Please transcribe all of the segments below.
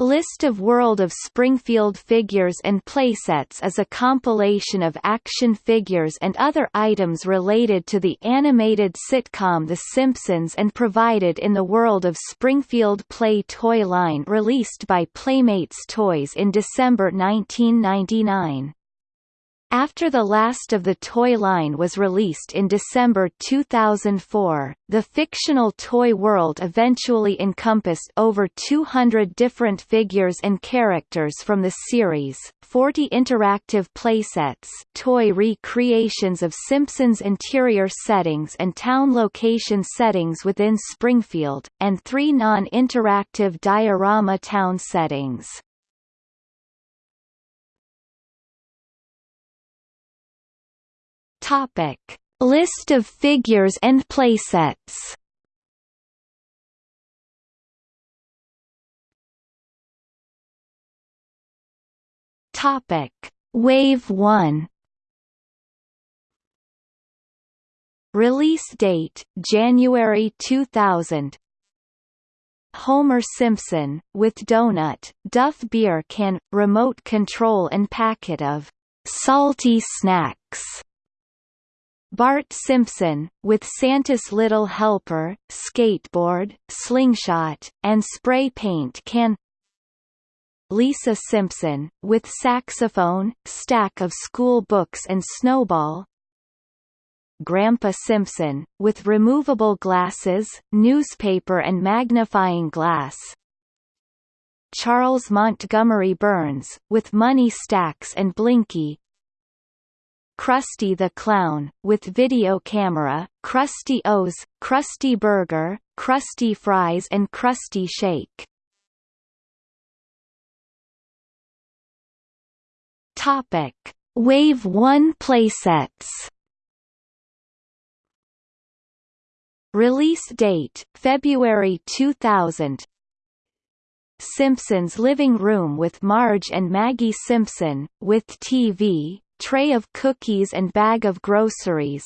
List of World of Springfield figures and playsets is a compilation of action figures and other items related to the animated sitcom The Simpsons and provided in the World of Springfield Play toy line released by Playmates Toys in December 1999. After the last of the toy line was released in December 2004, the fictional toy world eventually encompassed over 200 different figures and characters from the series, 40 interactive playsets toy recreations of Simpsons interior settings and town location settings within Springfield, and three non-interactive diorama town settings. Topic: List of figures and playsets. Topic: Wave 1. Release date January 2000. Homer Simpson, with donut, Duff beer can, remote control and packet of salty snacks. Bart Simpson, with Santa's Little Helper, skateboard, slingshot, and spray paint can Lisa Simpson, with saxophone, stack of school books and snowball Grandpa Simpson, with removable glasses, newspaper and magnifying glass Charles Montgomery Burns, with money stacks and blinky Krusty the Clown, with video camera, Krusty O's, Krusty Burger, Krusty Fries and Krusty Shake. Topic: Wave 1 playsets. Release date: February 2000. Simpsons living room with Marge and Maggie Simpson, with TV, tray of cookies and bag of groceries.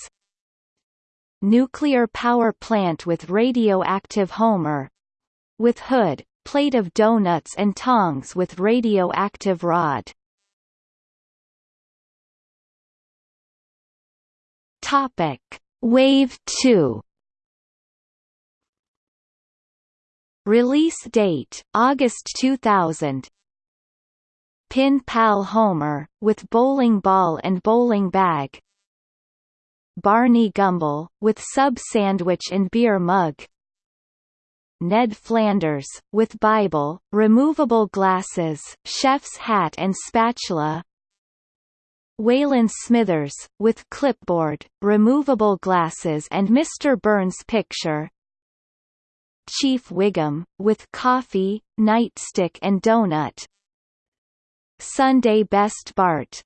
Nuclear power plant with radioactive Homer. With hood, plate of donuts and tongs with radioactive rod. Topic: Wave 2 Release date August 2000 Pin Pal Homer, with bowling ball and bowling bag. Barney Gumble, with sub sandwich and beer mug. Ned Flanders, with Bible, removable glasses, chef's hat and spatula. Waylon Smithers, with clipboard, removable glasses and Mr. Burns picture. Chief Wiggum, with coffee, nightstick and donut Sunday Best Bart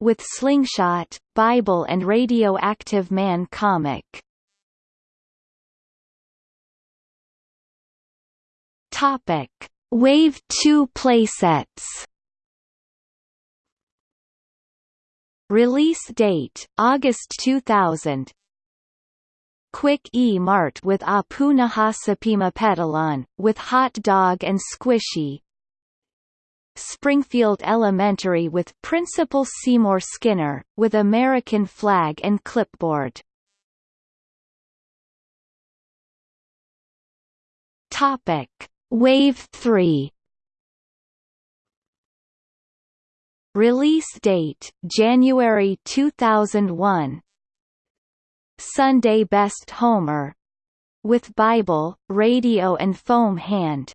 with Slingshot, Bible and Radioactive Man comic. Topic: Wave 2 playsets. Release date August 2000. Quick E Mart with Apu Nahasapeemapetilon, with hot dog and squishy, Springfield Elementary with Principal Seymour Skinner, with American flag and clipboard. Topic: Wave 3 Release date January 2001 Sunday Best Homer. With Bible, radio and foam hand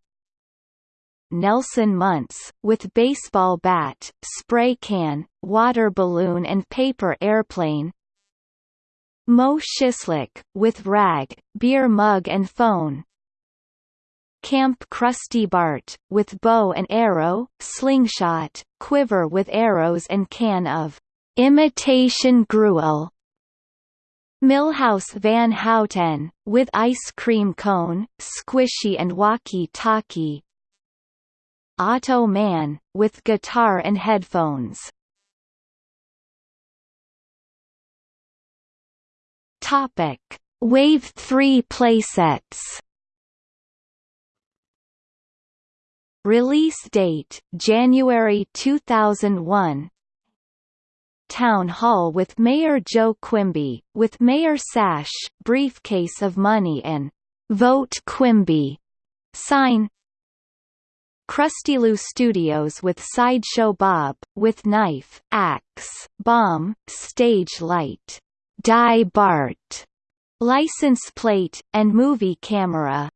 Nelson Muntz, with baseball bat, spray can, water balloon and paper airplane. Moe Szyslak, with rag, beer mug and phone. Camp Krusty Bart, with bow and arrow, slingshot, quiver with arrows and can of imitation gruel. Milhouse Van Houten, with ice cream cone, squishy and walkie-talkie Otto Man, with guitar and headphones. Topic: Wave 3 playsets. Release date January 2001 Town Hall with Mayor Joe Quimby, with Mayor Sash, briefcase of money and Vote Quimby sign Krusty Studios with Sideshow Bob, with knife, axe, bomb, stage light, Die Bart, license plate, and movie camera.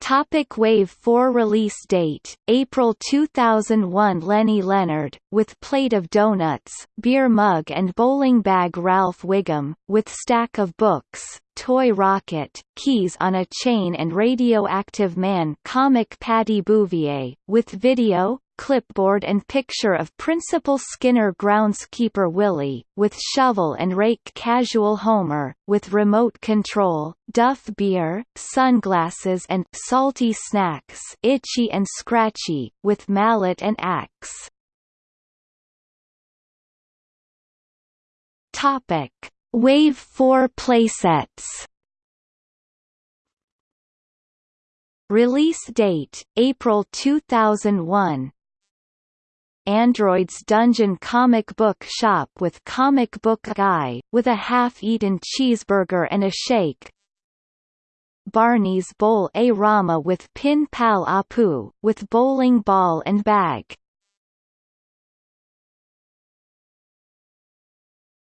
Topic Wave 4 Release date, April 2001 Lenny Leonard, with plate of donuts, beer mug and bowling bag Ralph Wiggum, with stack of books, toy rocket, keys on a chain and radioactive man comic Patty Bouvier, with video, clipboard and picture of Principal Skinner groundskeeper Willie, with shovel and rake casual Homer, with remote control, Duff beer, sunglasses and salty snacks itchy and scratchy, with mallet and axe. Topic. Wave 4 playsets Release date, April 2001 Android's Dungeon comic book shop with comic book guy, with a half-eaten cheeseburger and a shake. Barney's Bowl A Rama with Pin Pal Apu, with bowling ball and bag.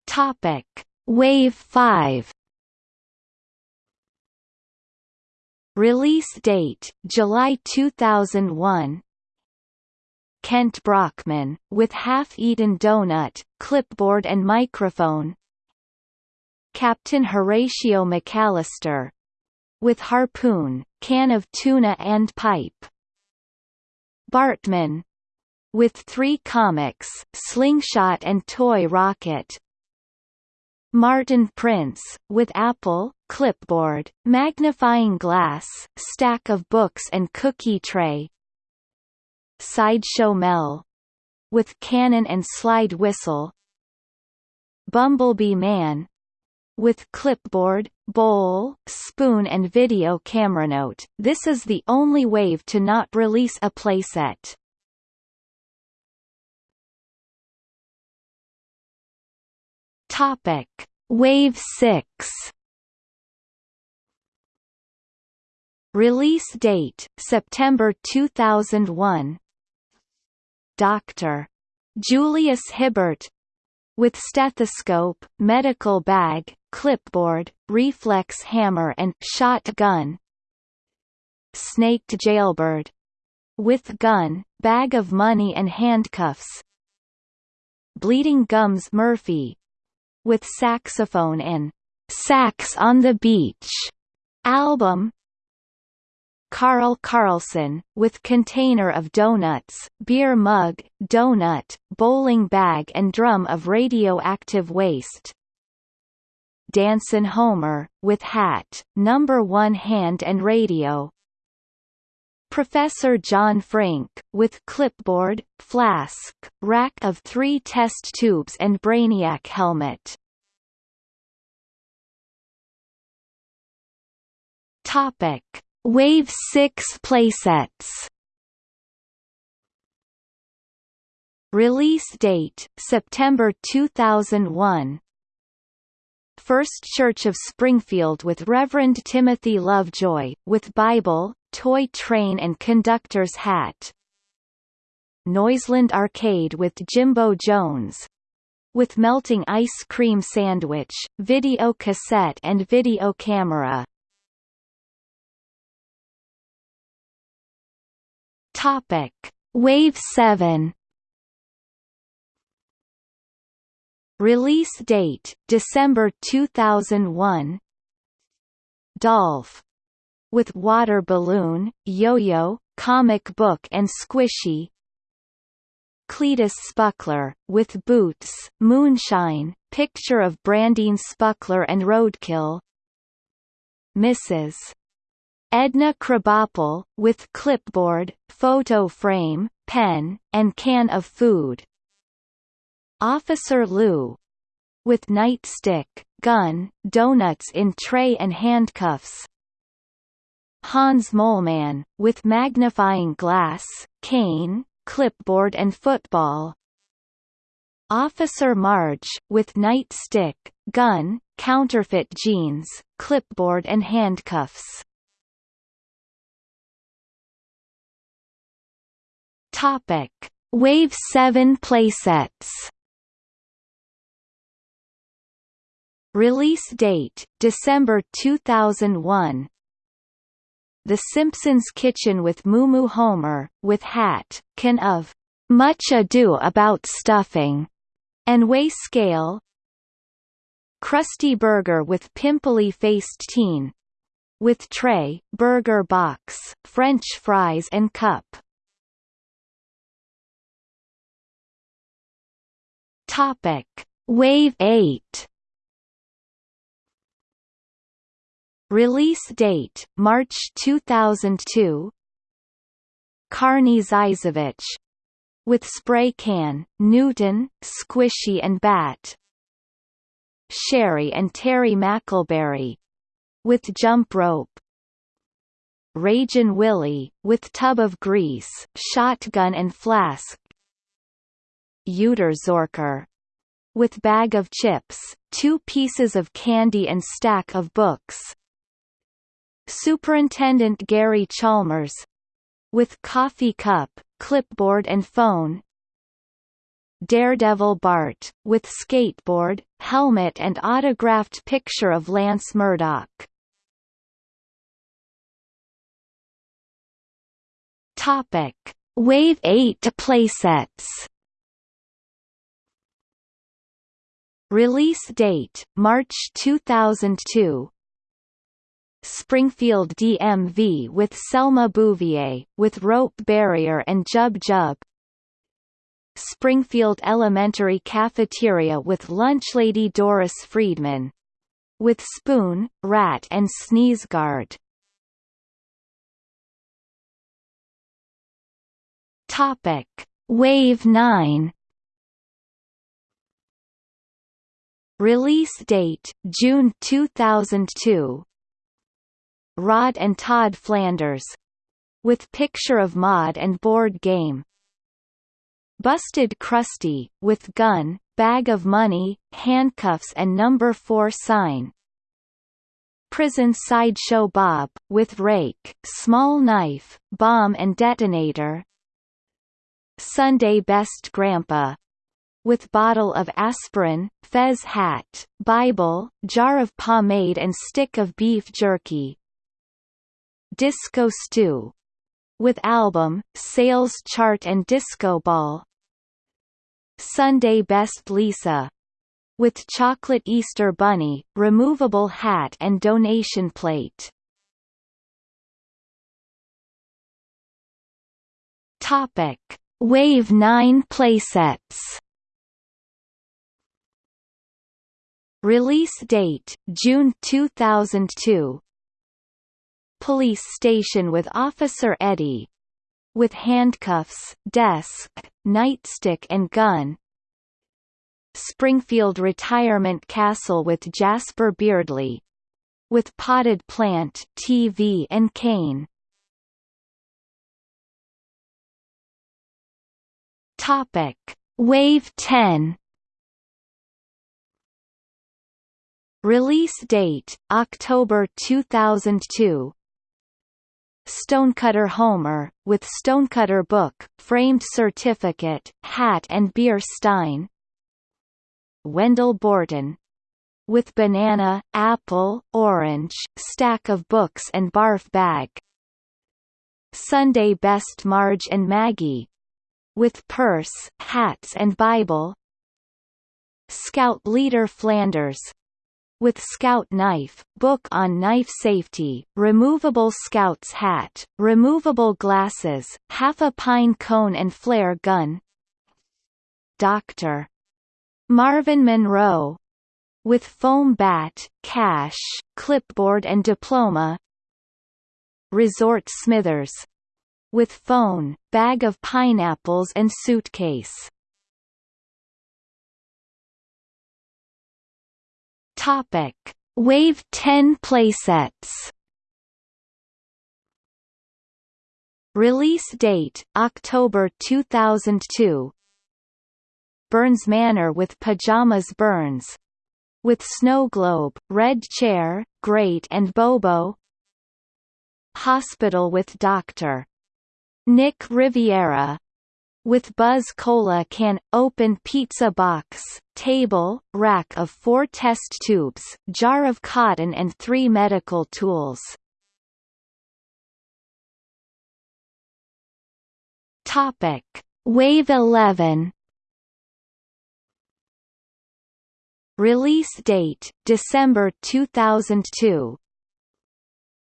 Topic. Wave 5 Release date, July 2001 Kent Brockman, with half-eaten donut, clipboard and microphone. Captain Horatio McAllister. With harpoon, can of tuna and pipe. Bartman. With three comics, Slingshot and Toy Rocket Martin Prince, with apple, clipboard, magnifying glass, stack of books and cookie tray Sideshow Mel with cannon and slide whistle Bumblebee Man with clipboard, bowl, spoon and video camera. Note: This is the only wave to not release a playset. Topic: Wave 6 Release date September 2001 Dr. Julius Hibbert with stethoscope, medical bag, clipboard, reflex hammer and shotgun. Snaked jailbird with gun, bag of money and handcuffs. Bleeding Gums Murphy with saxophone in Sax on the Beach album Carl Carlson, with container of donuts, beer mug, donut, bowling bag and drum of radioactive waste. Dancin' Homer, with hat, number one hand and radio. Professor John Frink, with clipboard, flask, rack of three test tubes and Brainiac helmet. Topic. Wave 6 playsets. Release date September 2001 First Church of Springfield with Reverend Timothy Lovejoy, with Bible, toy train and conductor's hat. Noiseland Arcade with Jimbo Jones. With melting ice cream sandwich, video cassette and video camera. Topic: Wave 7 Release date December 2001 Dolph with water balloon, yo-yo, comic book and squishy Cletus Spuckler, with boots, moonshine, picture of Brandine Spuckler and roadkill Mrs. Edna Krabappel, with clipboard, photo frame, pen, and can of food. Officer Lou with nightstick, gun, donuts in tray and handcuffs. Hans Moleman, with magnifying glass, cane, clipboard and football Officer Marge, with nightstick, gun, counterfeit jeans, clipboard and handcuffs Topic: Wave 7 playsets. Release date: December 2001. The Simpsons Kitchen with Moo Homer, with hat, can of Much Ado About Stuffing, and weigh scale. Krusty Burger with pimply-faced teen, with tray, burger box, French fries and cup. Topic: Wave 8. Release date: March 2002. Kearney Zzyzwicz with spray can, Newton, Squishy and Bat. Sherry and Terry McElberry with jump rope. Ragin' Willie, with tub of grease, shotgun and flask Uter Zorker, with bag of chips, two pieces of candy and stack of books. Superintendent Gary Chalmers with coffee cup, clipboard and phone. Daredevil Bart, with skateboard, helmet and autographed picture of Lance Murdoch. Topic: Wave 8 playsets. Release date: March 2002. Springfield DMV with Selma Bouvier, with rope barrier and Jub Jub. Springfield Elementary Cafeteria with Lunchlady Doris Friedman. With Spoon, Rat and Sneeze Guard. Topic: Wave 9 Release date June 2002. Rod and Todd Flanders with picture of Maude and board game. Busted Krusty with gun, bag of money, handcuffs and number 4 sign. Prison Sideshow Bob, with rake, small knife, bomb and detonator. Sunday Best Grandpa, with bottle of aspirin, fez hat, Bible, jar of pomade and stick of beef jerky. Disco Stew. With album, sales chart and disco ball. Sunday Best Lisa. With chocolate Easter bunny, removable hat and donation plate. Topic: Wave 9 playsets. Release date June 2002. Police station with Officer Eddie. With handcuffs, desk, nightstick and gun. Springfield Retirement Castle with Jasper Beardley. With potted plant, TV and cane. Topic: Wave 10 Release date, October 2002 Stonecutter Homer, with Stonecutter book, framed certificate, hat and beer stein. Wendell Borton with banana, apple, orange, stack of books and barf bag. Sunday Best Marge and Maggie with purse, hats and Bible. Scout Leader Flanders with Scout knife, book on knife safety, removable Scout's hat, removable glasses, half a pine cone and flare gun. Dr. Marvin Monroe with foam bat, cash, clipboard and diploma. Resort Smithers with phone, bag of pineapples and suitcase. Topic: Wave 10 playsets. Release date, October 2002 Burns Manor with Pajamas Burns. With Snow Globe, Red Chair, Grate and Bobo. Hospital with Dr. Nick Riviera with Buzz Cola can, open pizza box, table, rack of four test tubes, jar of cotton and three medical tools. Topic: Wave 11. Release date: December 2002.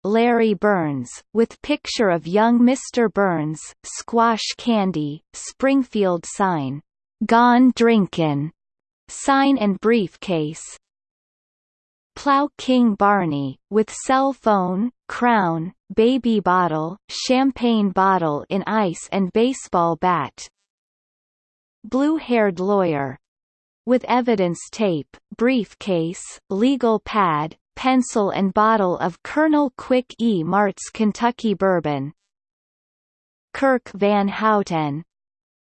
Larry Burns, with picture of young Mr. Burns, squash candy, Springfield sign, "Gone Drinkin', sign and briefcase. Plow King Barney, with cell phone, crown, baby bottle, champagne bottle in ice and baseball bat. Blue-haired lawyer. With evidence tape, briefcase, legal pad, pencil and bottle of Colonel Quick E. Mart's Kentucky Bourbon. Kirk Van Houten,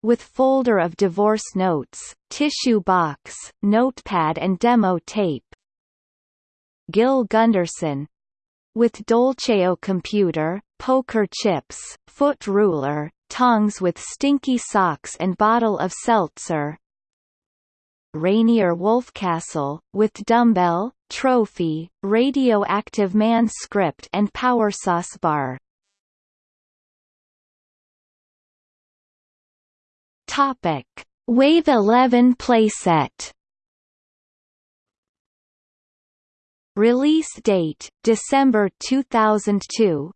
with folder of divorce notes, tissue box, notepad and demo tape. Gil Gunderson, with Dolceo computer, poker chips, foot ruler, tongs with stinky socks and bottle of seltzer. Rainier Wolfcastle, with dumbbell, trophy, radioactive man script and power sauce bar. Topic: Wave 11 playset. Release date: December 2002.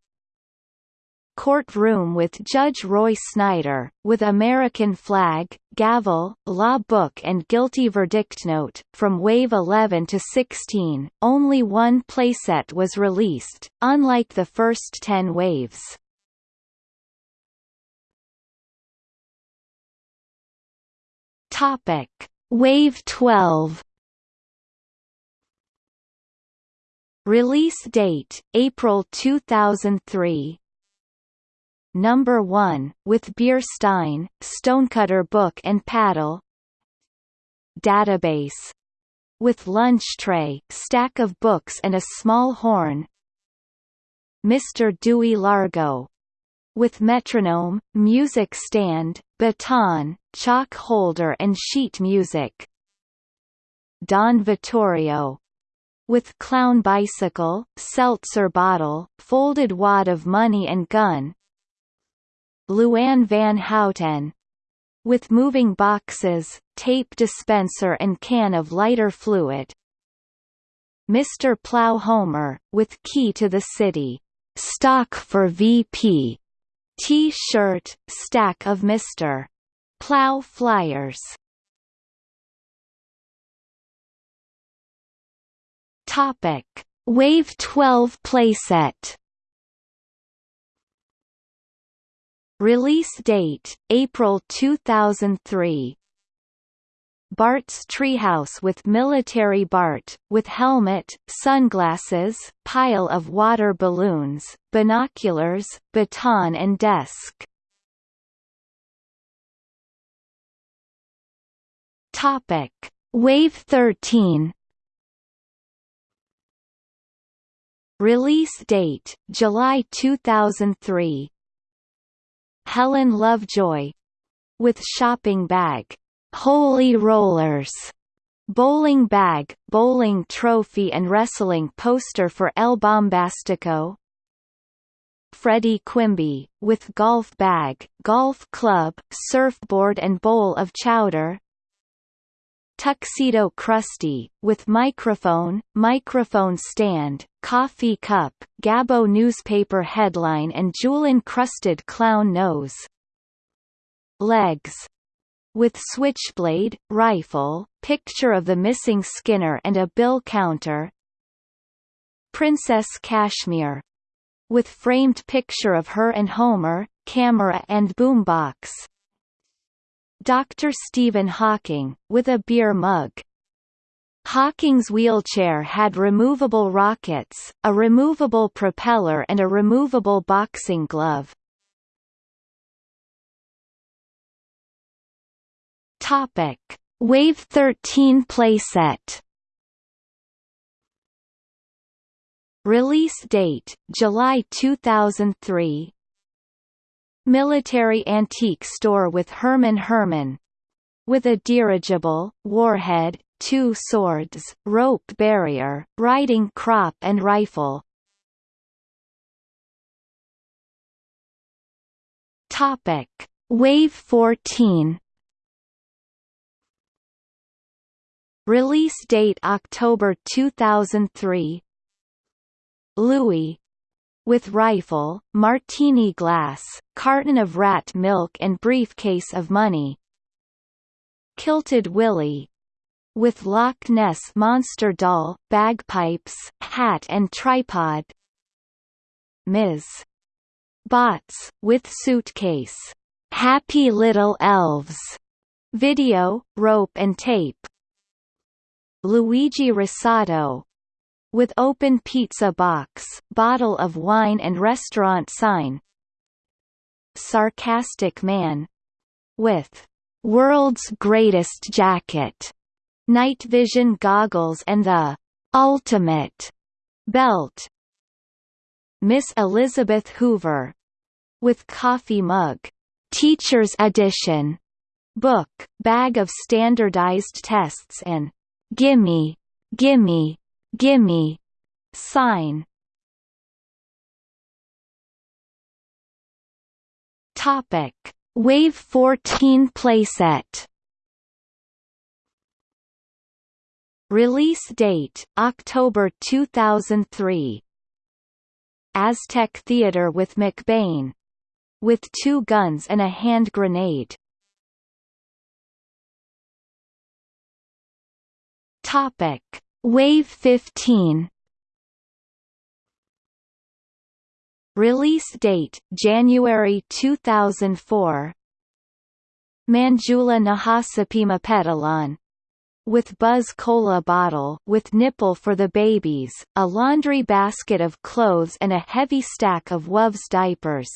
Courtroom with Judge Roy Snyder, with American flag, gavel, law book and guilty verdict note. From Wave 11 to 16, only one playset was released, unlike the first 10 waves. Topic: Wave 12 Release date: April 2003 Number 1, with Beer Stein, Stonecutter book and paddle. Database. With lunch tray, stack of books and a small horn. Mr. Dewey Largo. With metronome, music stand, baton, chalk holder and sheet music. Don Vittorio. With clown bicycle, seltzer bottle, folded wad of money and gun Luann Van Houten with moving boxes, tape dispenser and can of lighter fluid. Mr. Plow Homer, with key to the city. Stock for VP. T-shirt, stack of Mr. Plow flyers. Topic: Wave 12 playset. Release date, April 2003 Bart's Treehouse with Military Bart, with helmet, sunglasses, pile of water balloons, binoculars, baton and desk. Topic: Wave 13. Release date: July 2003. Helen Lovejoy with shopping bag, Holy Rollers, bowling bag, bowling trophy and wrestling poster for El Bombastico. Freddie Quimby, with golf bag, golf club, surfboard and bowl of chowder. Tuxedo Krusty, with microphone, microphone stand, coffee cup, Gabbo newspaper headline and jewel-encrusted clown nose. Legs. With switchblade, rifle, picture of the missing Skinner and a bill counter. Princess Kashmir. With framed picture of her and Homer, camera and boombox. Dr. Stephen Hawking, with a beer mug. Hawking's wheelchair had removable rockets, a removable propeller and a removable boxing glove. Topic: Wave 13 playset. Release date: July 2003. Military antique store with Herman Herman. With a dirigible, warhead, two swords, rope barrier, riding crop and rifle. Topic: Wave 14. Release date October 2003. Louis with rifle, martini glass, carton of rat milk and briefcase of money. Kilted Willie with Loch Ness monster doll, bagpipes, hat and tripod. Ms. Botz, with suitcase. Happy Little Elves. Video, rope and tape. Luigi Risotto, with open pizza box, bottle of wine and restaurant sign. Sarcastic man. With world's greatest jacket, night vision goggles and the ultimate belt. Miss Elizabeth Hoover. With coffee mug. Teacher's edition. Book, bag of standardized tests and gimme, gimme Gimme. Sign. Topic. Wave 14 playset. Release date October 2003 Aztec Theater with McBain. With two guns and a hand grenade. Topic Wave 15 Release date January 2004 Manjula Nahasapeemapetilon. With Buzz Cola bottle with nipple for the babies, a laundry basket of clothes and a heavy stack of Wov's diapers.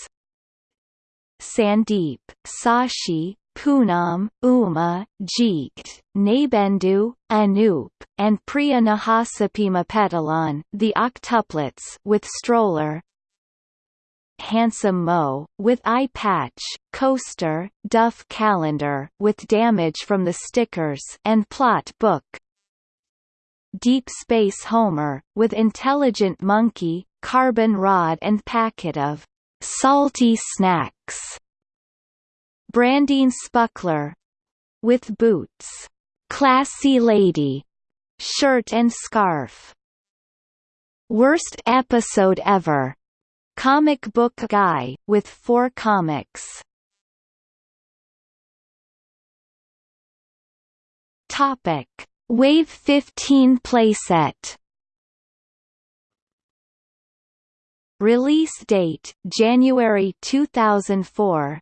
Sandeep, Sashi, Poonam, Uma, Jeet, Nabendu, Anoop, and Priya Nahasapeemapetilon, the octuplets with stroller. Handsome Moe, with eye patch, coaster, Duff calendar with damage from the stickers and plot book. Deep Space Homer, with intelligent monkey, carbon rod and packet of salty snacks. Brandine Spuckler with boots, classy lady, shirt and scarf. Worst episode ever. Comic book guy with four comics. Topic: Wave 15 playset. Release date January 2004.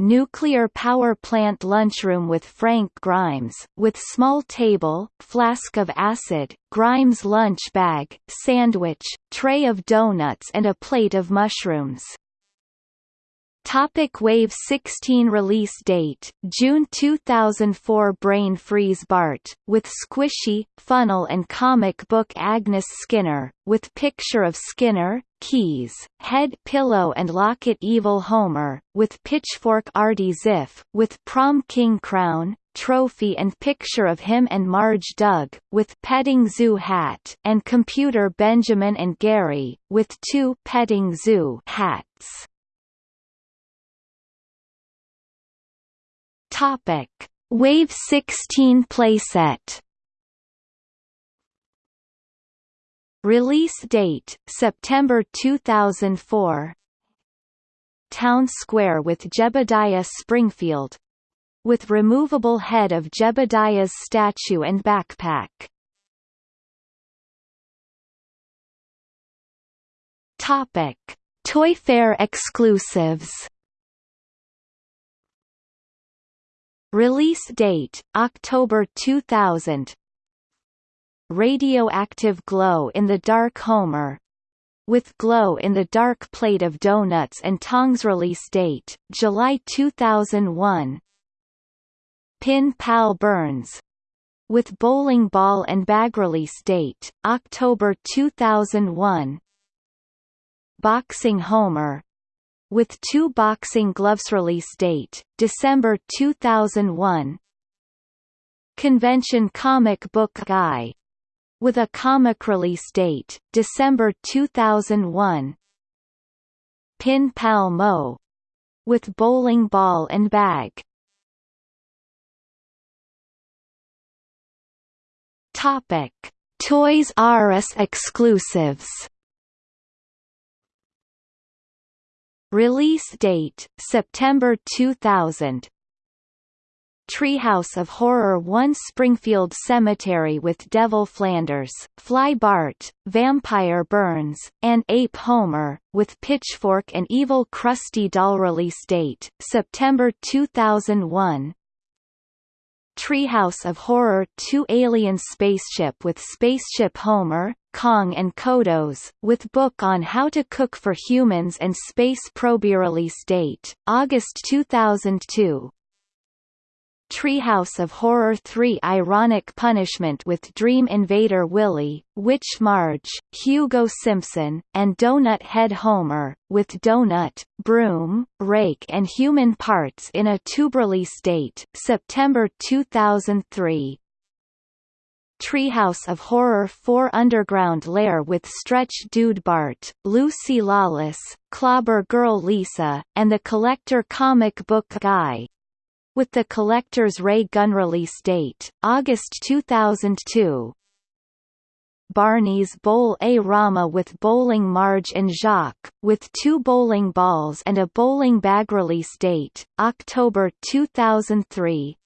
Nuclear power plant lunchroom with Frank Grimes, with small table, flask of acid, Grimes lunch bag, sandwich, tray of donuts and a plate of mushrooms. Topic Wave 16 Release date, June 2004 Brain Freeze Bart, with Squishy, Funnel and comic book Agnes Skinner, with picture of Skinner, Keys, Head Pillow and Locket Evil Homer, with Pitchfork Artie Ziff, with Prom King Crown, trophy and picture of him and Marge Doug, with Petting Zoo hat and Computer Benjamin and Gary, with two Petting Zoo hats. Topic: Wave 16 playset. Release date: September 2004. Town Square with Jebediah Springfield with removable head of Jebediah's statue and backpack. Topic: Toy Fair exclusives. Release date, October 2000 Radioactive glow in the dark Homer with glow in the dark plate of donuts and tongs release date, July 2001 Pin Pal Burns with Bowling Ball and Bag release date, October 2001 Boxing Homer with two boxing gloves release date, December 2001 Convention Comic Book Guy with a comic release date, December 2001 Pin Pal Moe with Bowling Ball and Bag Topic: Toys R Us exclusives. Release date: September 2000. Treehouse of Horror 1 Springfield Cemetery with Devil Flanders, Fly Bart, Vampire Burns, and Ape Homer, with Pitchfork and Evil Krusty Doll release date, September 2001 Treehouse of Horror 2 Alien Spaceship with Spaceship Homer, Kang and Kodos, with book on how to cook for humans and space probe release date, August 2002. Treehouse of Horror 3 Ironic Punishment with Dream Invader Willie, Witch Marge, Hugo Simpson, and Donut Head Homer, with Donut, Broom, Rake and Human Parts in a tube release date, September 2003. Treehouse of Horror 4 Underground Lair with Stretch Dude Bart, Lucy Lawless, Clobber Girl Lisa, and the Collector Comic Book Guy with the Collector's Ray gun release date, August 2002. Barney's Bowl-A-Rama with Bowling Marge and Jacques, with two bowling balls and a bowling bag release date, October 2003.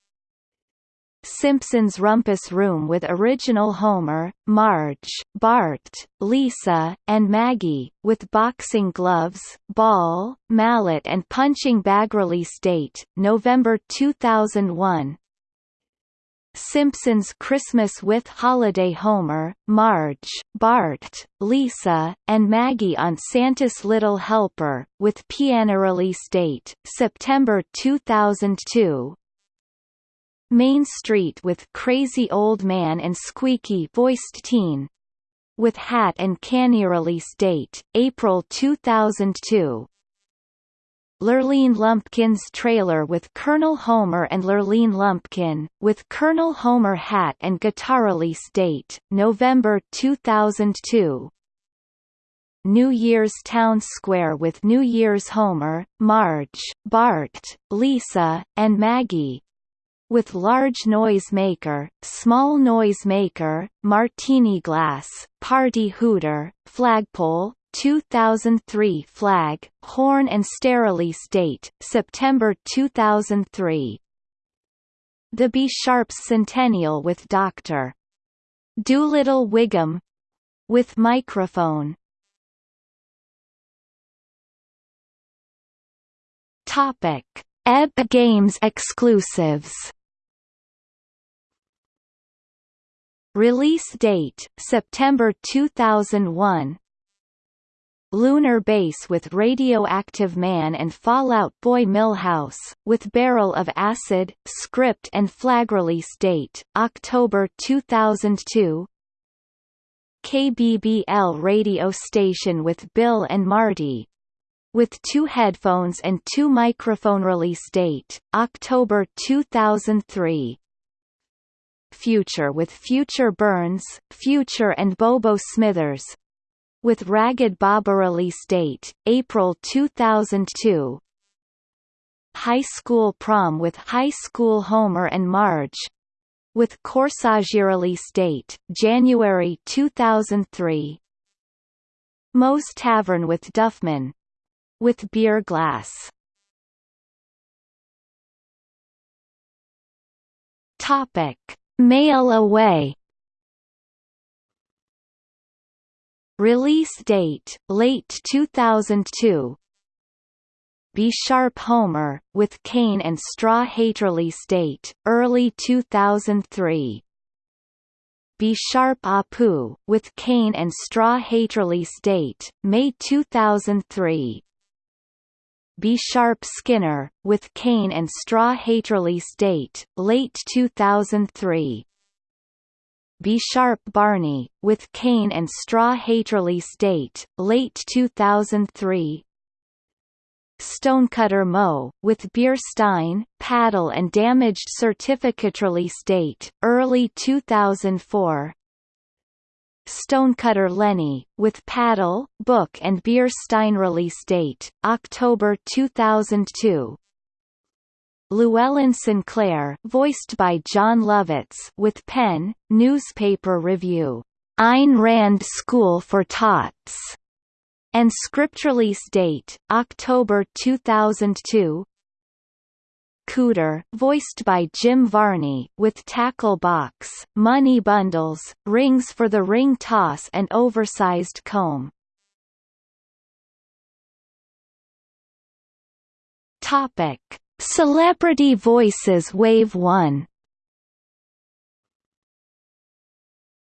Simpsons Rumpus Room with original Homer, Marge, Bart, Lisa, and Maggie, with boxing gloves, ball, mallet and punching bag release date, November 2001. Simpsons Christmas with Holiday Homer, Marge, Bart, Lisa, and Maggie on Santa's Little Helper, with piano release date, September 2002. Main Street with Crazy Old Man and Squeaky voiced teen. With Hat and Canny release date, April 2002. Lurleen Lumpkin's trailer with Colonel Homer and Lurleen Lumpkin, with Colonel Homer hat and guitar release date, November 2002. New Year's Town Square with New Year's Homer, Marge, Bart, Lisa, and Maggie, with large noise maker, small noise maker, martini glass, party hooter, flagpole, 2003 flag, horn and release date, September 2003. The B Sharps Centennial with Dr. Doolittle Wiggum with microphone. Topic: EB Games exclusives. Release date, September 2001 Lunar Base with Radioactive Man and Fallout Boy Milhouse, with Barrel of Acid, script and flag release date, October 2002 KBBL radio station with Bill and Marty, with two headphones and two microphone release date, October 2003 Future with Future Burns, Future and Bobo Smithers. With Ragged Baba release date, April 2002. High School Prom with High School Homer and Marge. With Corsage release date, January 2003. Moe's Tavern with Duffman. With Beer Glass. Topic Mail away. Release date, late 2002 B Sharp Homer, with Kane and Straw Hate release date, early 2003 B Sharp Apu, with Kane and Straw Hate release date, May 2003 B. Sharp Skinner, with Cain and Straw Hate release date, late 2003 B. Sharp Barney, with Cain and Straw Hate release date, late 2003 Stonecutter Moe, with Beer Stein, Paddle and Damaged Certificate release date, early 2004 Stonecutter Lenny, with Paddle, Book and Beer Stein release date, October 2002 Llewellyn Sinclair, voiced by Jon Lovitz, with Penn, newspaper review, Ayn Rand School for Tots, and script release date, October 2002. Cooter, voiced by Jim Varney, with tackle box, money bundles, rings for the ring toss and oversized comb. Topic. Celebrity Voices Wave 1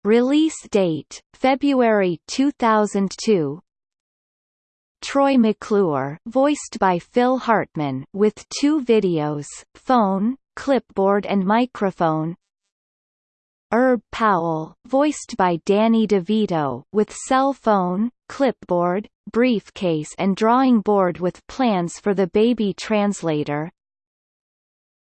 Release date, February 2002 Troy McClure voiced by Phil Hartman with two videos, phone, clipboard and microphone Herb Powell, voiced by Danny DeVito, with cell phone, clipboard, briefcase and drawing board with plans for the baby translator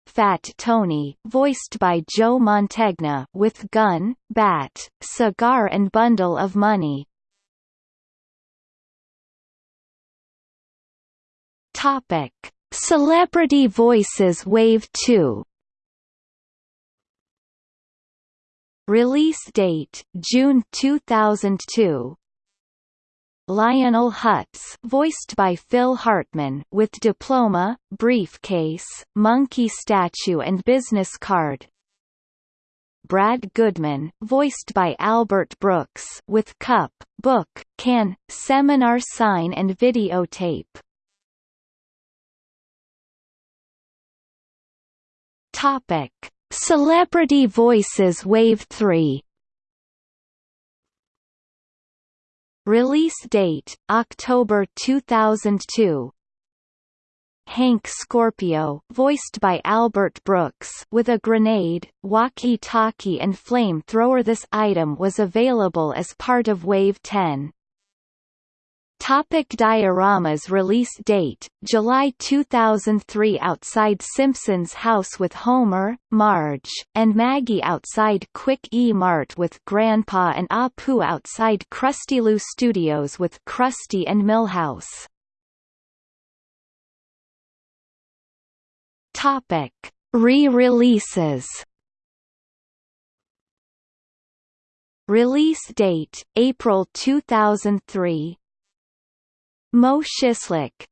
Fat Tony, voiced by Joe Mantegna, with gun, bat, cigar and bundle of money. Topic: Celebrity Voices Wave 2. Release date: June 2002. Lionel Hutz voiced by Phil Hartman with diploma, briefcase, monkey statue and business card. Brad Goodman voiced by Albert Brooks with cup, book, can, seminar sign and videotape. Topic: Celebrity Voices Wave 3 Release date, October 2002 Hank Scorpio voiced by Albert Brooks with a grenade, walkie-talkie and flame-thrower. This item was available as part of Wave 10. Topic dioramas Release date, July 2003 Outside Simpsons house with Homer, Marge, and Maggie outside Quick E Mart with Grandpa and Apu outside Krustylu Studios with Krusty and Milhouse Topic. Re-releases Release date, April 2003 Moe Szyslak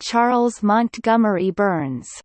Charles Montgomery Burns